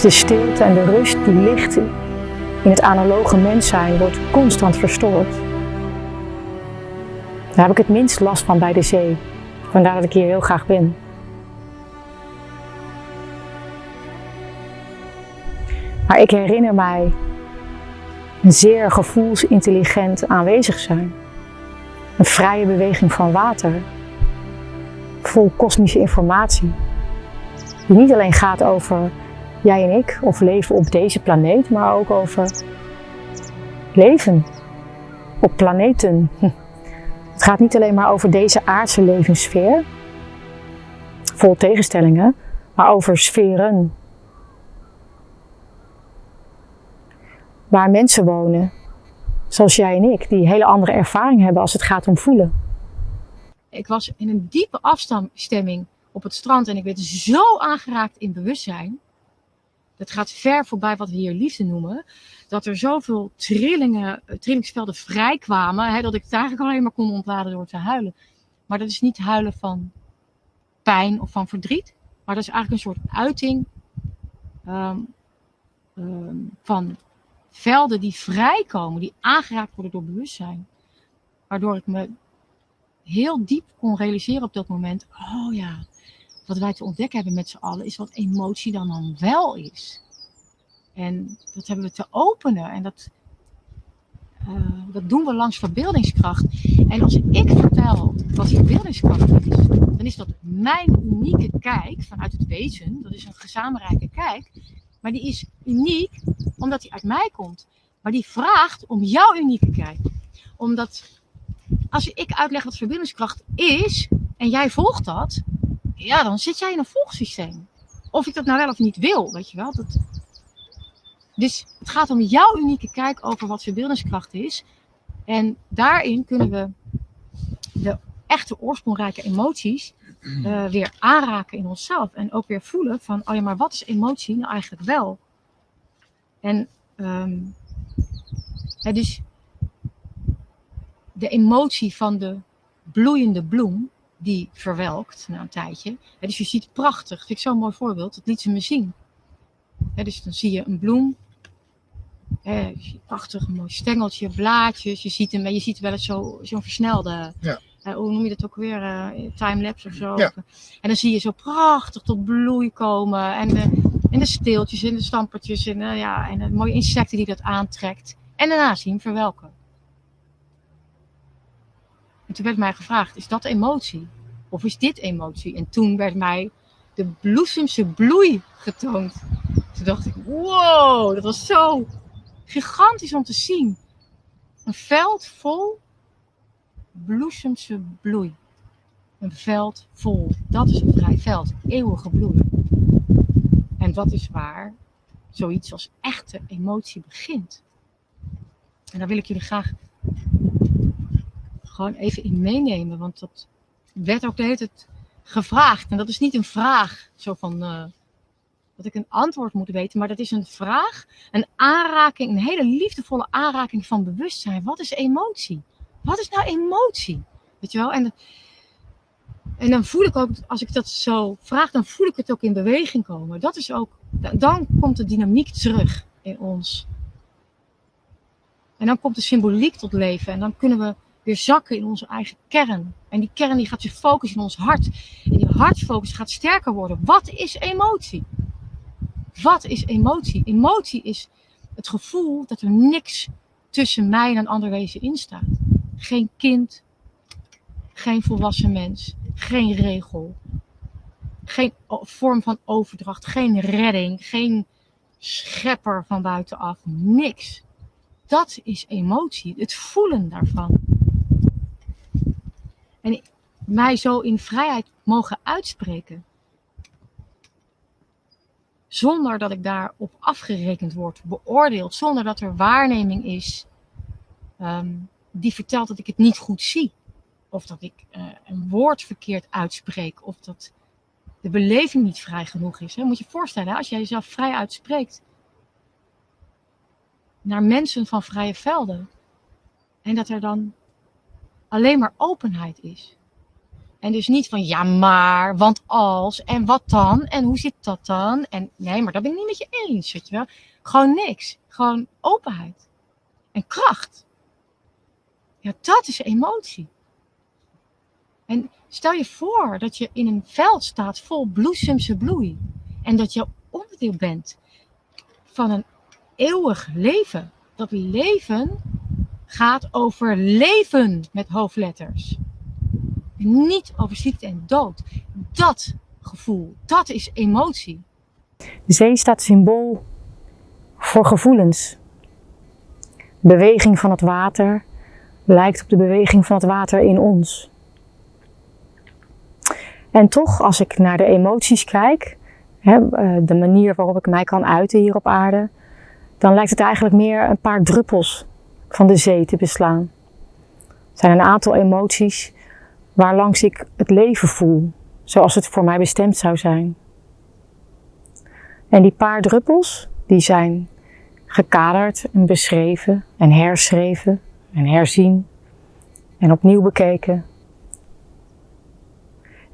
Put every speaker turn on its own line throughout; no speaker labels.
De stilte en de rust die ligt in het analoge mens zijn, wordt constant verstoord. Daar heb ik het minst last van bij de zee. Vandaar dat ik hier heel graag ben. Maar ik herinner mij een zeer gevoelsintelligent aanwezig zijn. Een vrije beweging van water. Vol kosmische informatie. Die niet alleen gaat over jij en ik of leven op deze planeet, maar ook over leven op planeten. Het gaat niet alleen maar over deze aardse levenssfeer, vol tegenstellingen, maar over sferen. Waar mensen wonen, zoals jij en ik, die hele andere ervaring hebben als het gaat om voelen.
Ik was in een diepe afstemming op het strand en ik werd zo aangeraakt in bewustzijn. Dat gaat ver voorbij wat we hier liefde noemen. Dat er zoveel trillingen, eh, trillingsvelden vrijkwamen. Hè, dat ik het eigenlijk alleen maar kon ontladen door te huilen. Maar dat is niet huilen van pijn of van verdriet. Maar dat is eigenlijk een soort uiting um, um, van velden die vrijkomen. Die aangeraakt worden door bewustzijn. Waardoor ik me heel diep kon realiseren op dat moment. Oh ja, wat wij te ontdekken hebben met z'n allen, is wat emotie dan dan wel is. En dat hebben we te openen. En dat, uh, dat doen we langs verbeeldingskracht. En als ik vertel wat verbeeldingskracht is, dan is dat mijn unieke kijk vanuit het wezen. Dat is een gezamenlijke kijk. Maar die is uniek omdat die uit mij komt. Maar die vraagt om jouw unieke kijk. Omdat als ik uitleg wat verbeeldingskracht is en jij volgt dat, ja, dan zit jij in een volgsysteem. Of ik dat nou wel of niet wil, weet je wel. Dat... Dus het gaat om jouw unieke kijk over wat verbeeldingskracht is. En daarin kunnen we de echte oorsprongrijke emoties uh, weer aanraken in onszelf. En ook weer voelen van, oh ja, maar wat is emotie nou eigenlijk wel? En um, ja, dus de emotie van de bloeiende bloem, die verwelkt na een tijdje. dus je ziet prachtig, vind ik zo'n mooi voorbeeld, dat liet ze me zien. dus dan zie je een bloem, prachtig, een mooi stengeltje, blaadjes, je ziet hem, je ziet wel eens zo'n zo versnelde, ja. uh, hoe noem je dat ook weer, uh, timelapse of zo. Ja. En dan zie je zo prachtig tot bloei komen en de, en de steeltjes en de stampertjes en, uh, ja, en de mooie insecten die dat aantrekt. En daarna zie je hem verwelken. En toen werd mij gevraagd, is dat emotie? Of is dit emotie? En toen werd mij de bloesemse bloei getoond. Toen dacht ik, wow, dat was zo gigantisch om te zien. Een veld vol bloesemse bloei. Een veld vol, dat is een vrij veld, eeuwige bloei. En dat is waar zoiets als echte emotie begint. En daar wil ik jullie graag gewoon even in meenemen. Want dat werd ook de hele tijd gevraagd. En dat is niet een vraag zo van uh, dat ik een antwoord moet weten. Maar dat is een vraag, een aanraking, een hele liefdevolle aanraking van bewustzijn. Wat is emotie? Wat is nou emotie? Weet je wel? En, en dan voel ik ook, als ik dat zo vraag, dan voel ik het ook in beweging komen. Dat is ook, dan komt de dynamiek terug in ons. En dan komt de symboliek tot leven. En dan kunnen we weer zakken in onze eigen kern. En die kern die gaat zich focussen in ons hart. En die hartfocus gaat sterker worden. Wat is emotie? Wat is emotie? Emotie is het gevoel dat er niks tussen mij en een ander wezen in staat. Geen kind, geen volwassen mens, geen regel, geen vorm van overdracht, geen redding, geen schepper van buitenaf, niks. Dat is emotie, het voelen daarvan. En mij zo in vrijheid mogen uitspreken. Zonder dat ik daarop afgerekend word, beoordeeld, zonder dat er waarneming is um, die vertelt dat ik het niet goed zie. Of dat ik uh, een woord verkeerd uitspreek. Of dat de beleving niet vrij genoeg is. Hè. Moet je je voorstellen, als jij jezelf vrij uitspreekt naar mensen van vrije velden. En dat er dan alleen maar openheid is. En dus niet van ja, maar, want als, en wat dan, en hoe zit dat dan? En nee, maar dat ben ik niet met je eens, weet je wel. Gewoon niks. Gewoon openheid. En kracht. Ja, dat is emotie. En stel je voor dat je in een veld staat vol bloesemse bloei. En dat je onderdeel bent van een eeuwig leven. Dat leven gaat over leven met hoofdletters. Niet over ziekte en dood. Dat gevoel, dat is emotie.
De zee staat symbool voor gevoelens. beweging van het water lijkt op de beweging van het water in ons. En toch, als ik naar de emoties kijk, eh, de manier waarop ik mij kan uiten hier op aarde, dan lijkt het eigenlijk meer een paar druppels van de zee te beslaan. Er zijn een aantal emoties waarlangs ik het leven voel, zoals het voor mij bestemd zou zijn. En die paar druppels, die zijn gekaderd en beschreven en herschreven en herzien en opnieuw bekeken.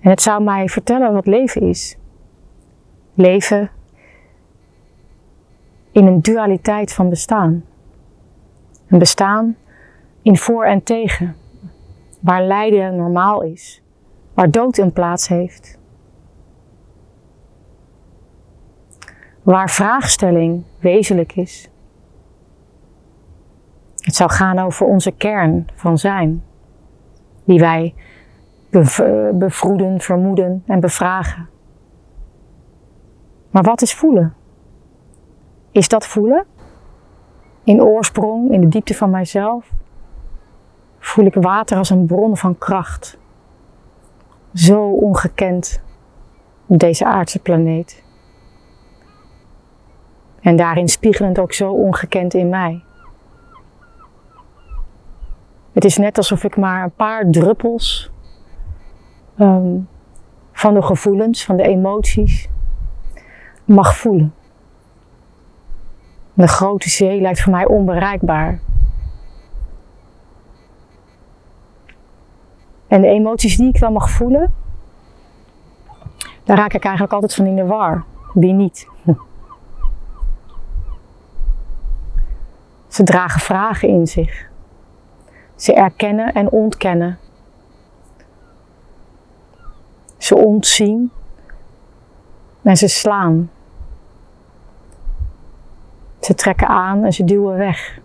En het zou mij vertellen wat leven is. Leven in een dualiteit van bestaan. Een bestaan in voor en tegen, waar lijden normaal is, waar dood een plaats heeft. Waar vraagstelling wezenlijk is. Het zou gaan over onze kern van zijn, die wij bevroeden, vermoeden en bevragen. Maar wat is voelen? Is dat voelen? In oorsprong, in de diepte van mijzelf, voel ik water als een bron van kracht. Zo ongekend op deze aardse planeet. En daarin spiegelend ook zo ongekend in mij. Het is net alsof ik maar een paar druppels um, van de gevoelens, van de emoties mag voelen. De grote zee lijkt voor mij onbereikbaar. En de emoties die ik wel mag voelen, daar raak ik eigenlijk altijd van in de war. Wie niet? Ze dragen vragen in zich. Ze erkennen en ontkennen. Ze ontzien en ze slaan. Ze trekken aan en ze duwen weg.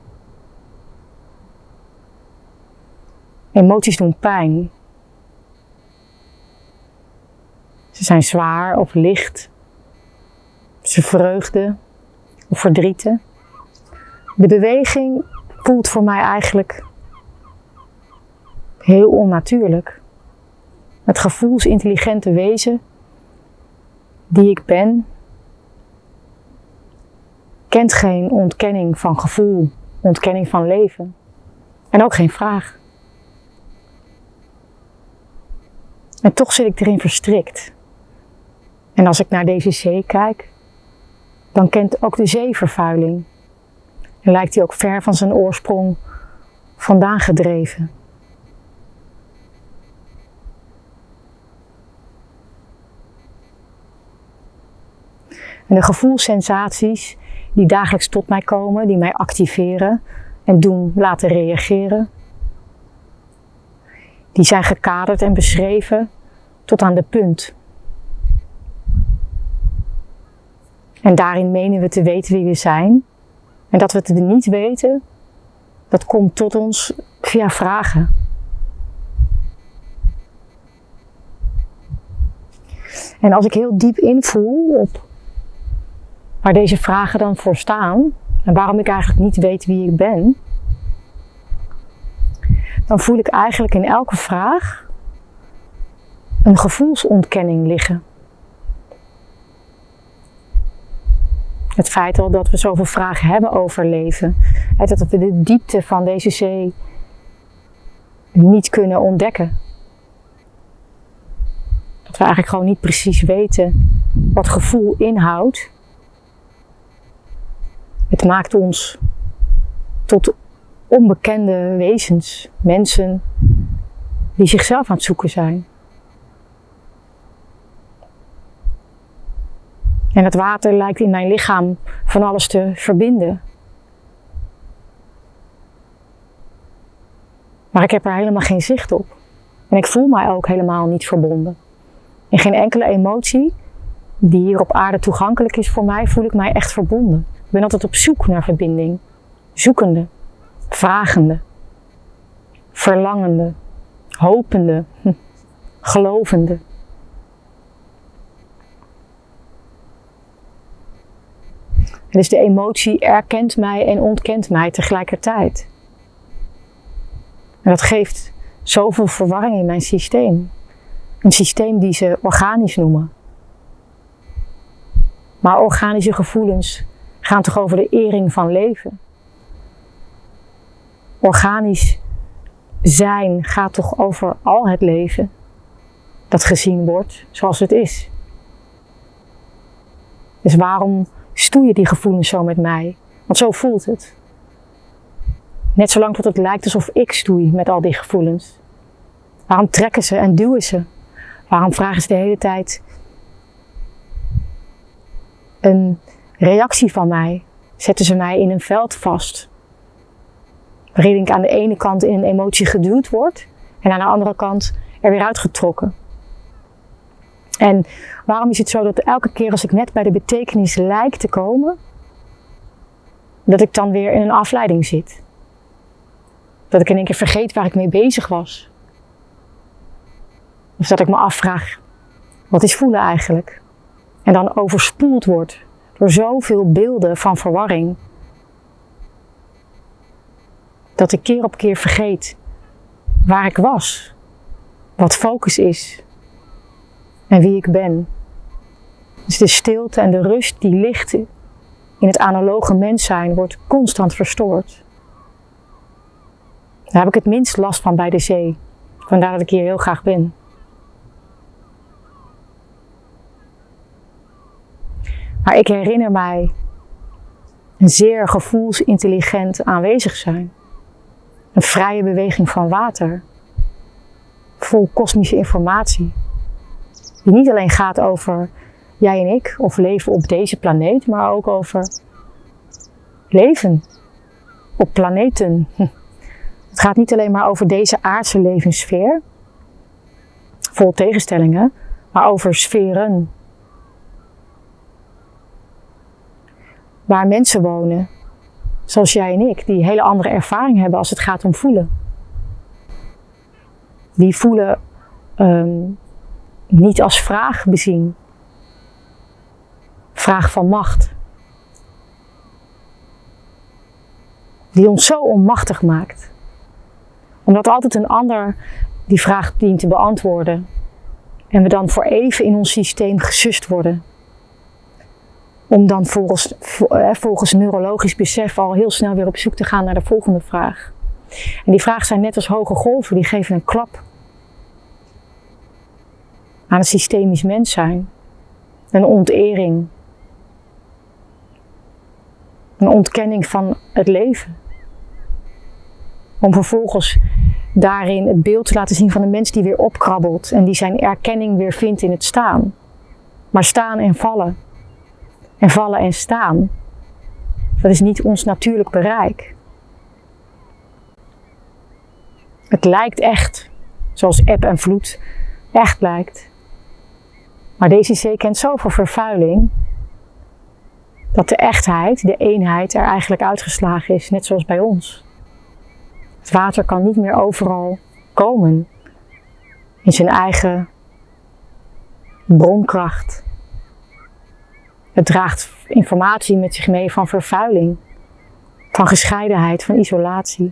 Emoties doen pijn. Ze zijn zwaar of licht. Ze vreugde of verdrieten. De beweging voelt voor mij eigenlijk heel onnatuurlijk. Het gevoelsintelligente wezen die ik ben, kent geen ontkenning van gevoel, ontkenning van leven en ook geen vraag. En toch zit ik erin verstrikt. En als ik naar deze zee kijk, dan kent ook de zee vervuiling. En lijkt hij ook ver van zijn oorsprong vandaan gedreven. En de gevoelssensaties die dagelijks tot mij komen, die mij activeren en doen laten reageren, die zijn gekaderd en beschreven tot aan de punt. En daarin menen we te weten wie we zijn. En dat we het niet weten, dat komt tot ons via vragen. En als ik heel diep invoel op waar deze vragen dan voor staan en waarom ik eigenlijk niet weet wie ik ben, dan voel ik eigenlijk in elke vraag een gevoelsontkenning liggen. Het feit al dat we zoveel vragen hebben over leven, en dat we de diepte van deze zee niet kunnen ontdekken. Dat we eigenlijk gewoon niet precies weten wat gevoel inhoudt. Het maakt ons tot onbekende wezens, mensen die zichzelf aan het zoeken zijn. En het water lijkt in mijn lichaam van alles te verbinden. Maar ik heb er helemaal geen zicht op. En ik voel mij ook helemaal niet verbonden. In geen enkele emotie die hier op aarde toegankelijk is voor mij, voel ik mij echt verbonden. Ik ben altijd op zoek naar verbinding. Zoekende, vragende, verlangende, hopende, gelovende. dus de emotie erkent mij en ontkent mij tegelijkertijd. En dat geeft zoveel verwarring in mijn systeem. Een systeem die ze organisch noemen. Maar organische gevoelens gaan toch over de ering van leven? Organisch zijn gaat toch over al het leven dat gezien wordt zoals het is. Dus waarom stoeien die gevoelens zo met mij? Want zo voelt het. Net zolang tot het lijkt alsof ik stoei met al die gevoelens. Waarom trekken ze en duwen ze? Waarom vragen ze de hele tijd een reactie van mij? Zetten ze mij in een veld vast? Waarin ik aan de ene kant in een emotie geduwd word en aan de andere kant er weer uitgetrokken. En waarom is het zo dat elke keer als ik net bij de betekenis lijk te komen, dat ik dan weer in een afleiding zit? Dat ik in één keer vergeet waar ik mee bezig was. Of dat ik me afvraag, wat is voelen eigenlijk? En dan overspoeld word door zoveel beelden van verwarring. Dat ik keer op keer vergeet waar ik was, wat focus is en wie ik ben. Dus de stilte en de rust die ligt in het analoge mens zijn wordt constant verstoord. Daar heb ik het minst last van bij de zee. Vandaar dat ik hier heel graag ben. Maar ik herinner mij een zeer gevoelsintelligent aanwezig zijn. Een vrije beweging van water. Vol kosmische informatie. Die niet alleen gaat over jij en ik of leven op deze planeet, maar ook over leven op planeten. Het gaat niet alleen maar over deze aardse levenssfeer, vol tegenstellingen, maar over sferen. Waar mensen wonen, zoals jij en ik, die hele andere ervaring hebben als het gaat om voelen. Die voelen um, niet als vraag bezien. Vraag van macht. Die ons zo onmachtig maakt omdat altijd een ander die vraag dient te beantwoorden. En we dan voor even in ons systeem gesust worden. Om dan volgens, eh, volgens neurologisch besef al heel snel weer op zoek te gaan naar de volgende vraag. En die vragen zijn net als hoge golven, die geven een klap aan het systemisch mens zijn. Een ontering. Een ontkenning van het leven. Om vervolgens daarin het beeld te laten zien van een mens die weer opkrabbelt en die zijn erkenning weer vindt in het staan. Maar staan en vallen. En vallen en staan. Dat is niet ons natuurlijk bereik. Het lijkt echt, zoals eb en vloed echt lijkt. Maar deze zee kent zoveel vervuiling dat de echtheid, de eenheid er eigenlijk uitgeslagen is, net zoals bij ons. Het water kan niet meer overal komen in zijn eigen bronkracht. Het draagt informatie met zich mee van vervuiling, van gescheidenheid, van isolatie.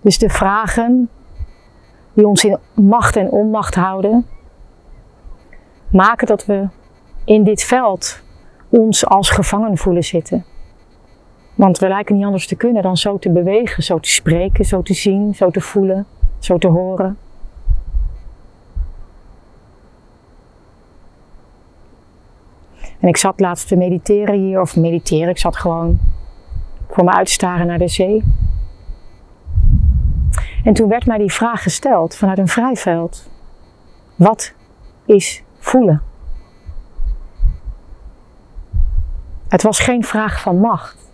Dus de vragen die ons in macht en onmacht houden, maken dat we in dit veld ons als gevangen voelen zitten. Want we lijken niet anders te kunnen dan zo te bewegen, zo te spreken, zo te zien, zo te voelen, zo te horen. En ik zat laatst te mediteren hier, of mediteren, ik zat gewoon voor me uit te staren naar de zee. En toen werd mij die vraag gesteld vanuit een vrijveld. Wat is voelen? Het was geen vraag van macht.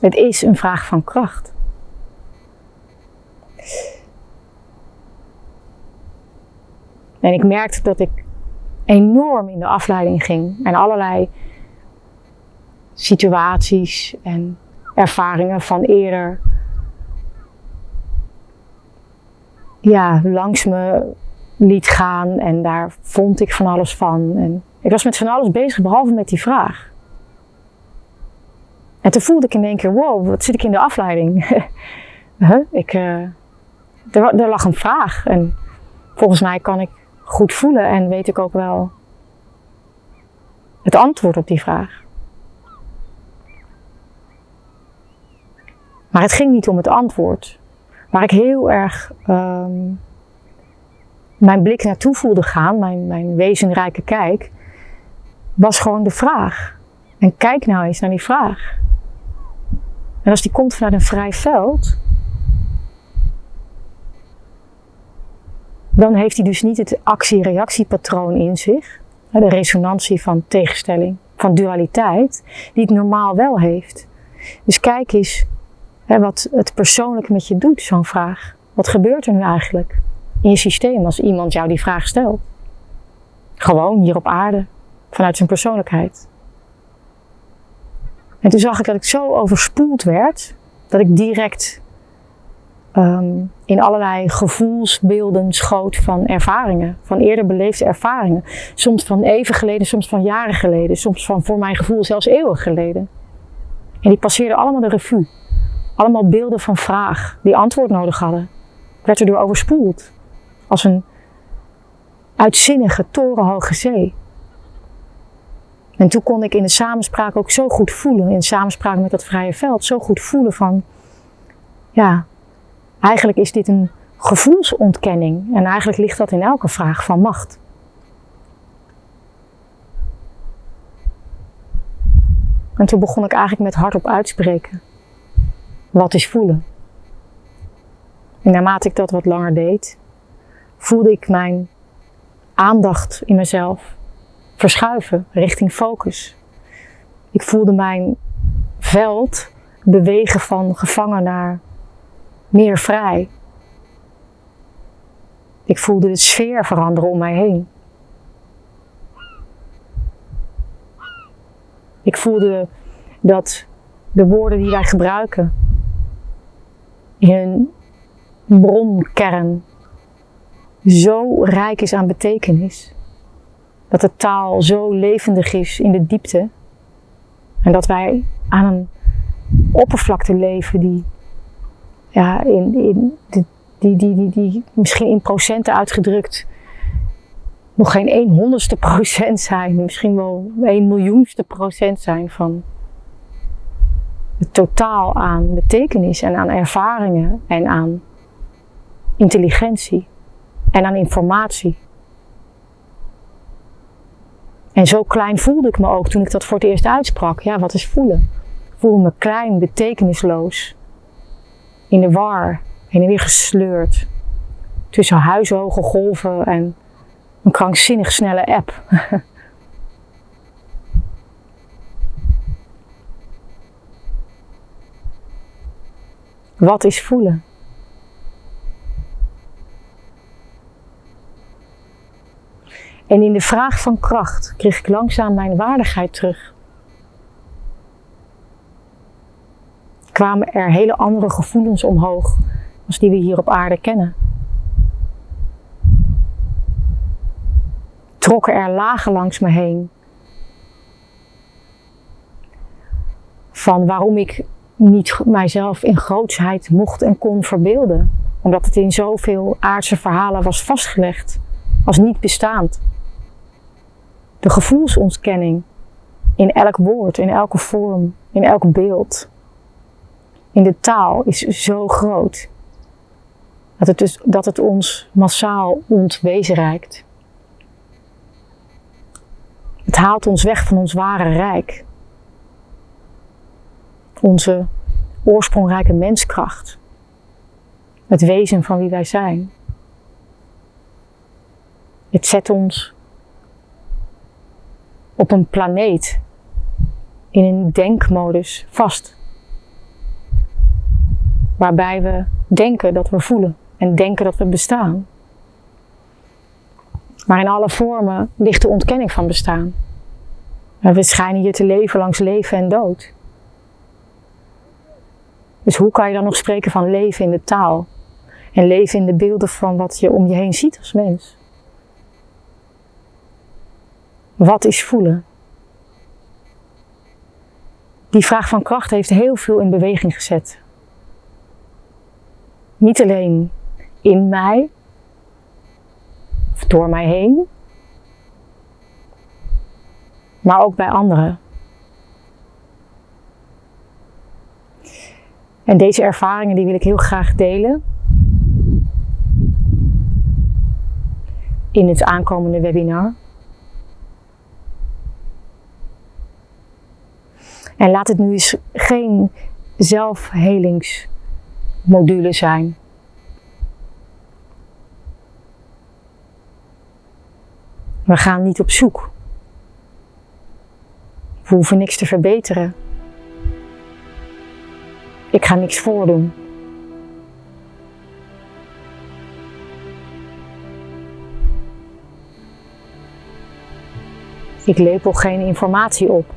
Het is een vraag van kracht. En ik merkte dat ik enorm in de afleiding ging en allerlei situaties en ervaringen van eerder ja, langs me liet gaan en daar vond ik van alles van. En ik was met van alles bezig behalve met die vraag. En toen voelde ik in één keer, wow, wat zit ik in de afleiding? huh? ik, uh, er, er lag een vraag en volgens mij kan ik goed voelen en weet ik ook wel het antwoord op die vraag. Maar het ging niet om het antwoord. Waar ik heel erg um, mijn blik naartoe voelde gaan, mijn, mijn wezenrijke kijk, was gewoon de vraag. En kijk nou eens naar die vraag. En als die komt vanuit een vrij veld, dan heeft hij dus niet het actie-reactiepatroon in zich, de resonantie van tegenstelling, van dualiteit, die het normaal wel heeft. Dus kijk eens wat het persoonlijk met je doet, zo'n vraag. Wat gebeurt er nu eigenlijk in je systeem als iemand jou die vraag stelt? Gewoon hier op aarde, vanuit zijn persoonlijkheid. En toen zag ik dat ik zo overspoeld werd, dat ik direct um, in allerlei gevoelsbeelden schoot van ervaringen, van eerder beleefde ervaringen. Soms van even geleden, soms van jaren geleden, soms van voor mijn gevoel zelfs eeuwen geleden. En die passeerden allemaal de revue. Allemaal beelden van vraag die antwoord nodig hadden. Ik werd erdoor overspoeld. Als een uitzinnige, torenhoge zee. En toen kon ik in de samenspraak ook zo goed voelen, in de samenspraak met dat vrije veld, zo goed voelen van, ja, eigenlijk is dit een gevoelsontkenning. En eigenlijk ligt dat in elke vraag van macht. En toen begon ik eigenlijk met hardop uitspreken. Wat is voelen? En naarmate ik dat wat langer deed, voelde ik mijn aandacht in mezelf verschuiven richting focus. Ik voelde mijn veld bewegen van gevangen naar meer vrij. Ik voelde de sfeer veranderen om mij heen. Ik voelde dat de woorden die wij gebruiken in hun bronkern zo rijk is aan betekenis. Dat de taal zo levendig is in de diepte. En dat wij aan een oppervlakte leven die, ja, in, in, die, die, die, die, misschien in procenten uitgedrukt nog geen 1 honderdste procent zijn, misschien wel 1 miljoenste procent zijn van het totaal aan betekenis en aan ervaringen en aan intelligentie en aan informatie. En zo klein voelde ik me ook toen ik dat voor het eerst uitsprak. Ja, wat is voelen? Ik me klein, betekenisloos. In de war, heen en weer gesleurd. Tussen huishoge golven en een krankzinnig snelle app. Wat is voelen? En in de vraag van kracht kreeg ik langzaam mijn waardigheid terug. Kwamen er hele andere gevoelens omhoog als die we hier op aarde kennen. Trokken er lagen langs me heen van waarom ik niet mijzelf in grootsheid mocht en kon verbeelden. Omdat het in zoveel aardse verhalen was vastgelegd als niet bestaand. De gevoelsontkenning in elk woord, in elke vorm, in elk beeld, in de taal is zo groot. Dat het, dus, dat het ons massaal ontwezenrijkt. Het haalt ons weg van ons ware rijk onze oorsprongrijke menskracht. Het wezen van wie wij zijn. Het zet ons op een planeet in een denkmodus vast. Waarbij we denken dat we voelen en denken dat we bestaan. Maar in alle vormen ligt de ontkenning van bestaan. we schijnen hier te leven langs leven en dood. Dus hoe kan je dan nog spreken van leven in de taal? En leven in de beelden van wat je om je heen ziet als mens? Wat is voelen? Die vraag van kracht heeft heel veel in beweging gezet. Niet alleen in mij, of door mij heen, maar ook bij anderen. En deze ervaringen die wil ik heel graag delen in het aankomende webinar. En laat het nu eens geen zelfhelingsmodule zijn. We gaan niet op zoek. We hoeven niks te verbeteren. Ik ga niks voordoen. Ik lepel geen informatie op.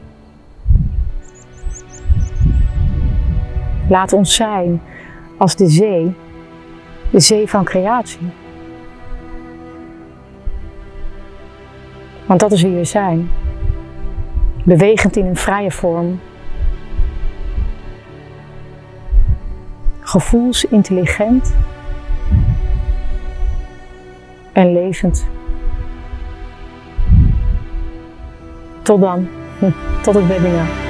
Laat ons zijn als de zee, de zee van creatie. Want dat is wie we zijn. Bewegend in een vrije vorm. Gevoelsintelligent. En levend. Tot dan. Tot het webinar.